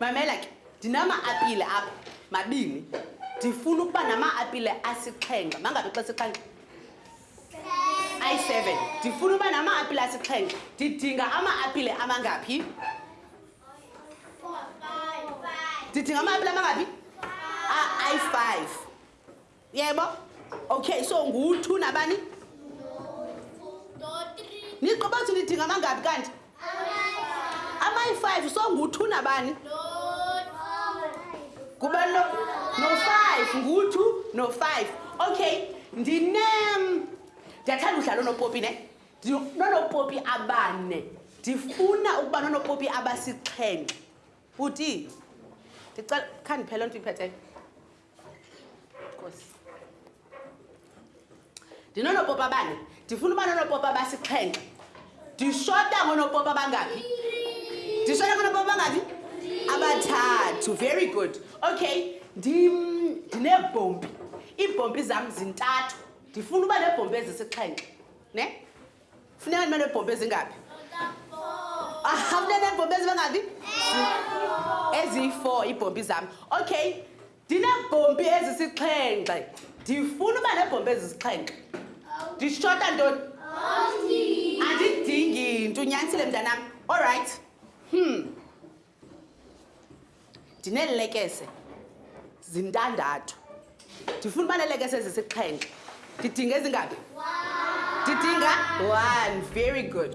mamela ke ndinama-apile apha mabini ndifuna ukuba nama-apile asixhenxe mangabi xa sixhenxe ayi-seven ndifuna uba nama-apile asixhenxe ndidinga ama-apile amangaphi ndidinga amabila amangaphi ayi-five yebo okay so ngu-two nabani niqobathi nidinga amangaphi kanti amayi-five so ngu-two nabani kuba no-five no ngu-two no-five okay ndine ndiyathanda udlala onopopi ne Ndinoonopopi abane. Ndifuna ukuba noonopopi abasixhenxe. Bhuti, ndicela khandiphele onto iphetheyo. Nkosi. Ndinoonopopi abane. Ndifuna uba noonopopi abasixhenxe. Ndishota ngoonopopi abangaphi? Ndishota ngoonopopi abangaphi? Abathathu. Very good. Okay. Ndineebhompi. Iibhompi zam zintathu. Ndifuna uba neebhompi ezisixhenxe. ne funeka ndibe neebhombe ezingaphi afuneka ah, neebhombe ezibangaphi eziyi-four iibhombi zam okay ndineebhombi ezisixhenxe ndifuna uba neebhombi ezisixhenxe ndishota ntoni andidingi nto unyanisile mntanam all right hmm ndineelekese zintandathu ndifuna uba neelekese ezisixhenxe ndidinga ezingaphi ndidinga one very good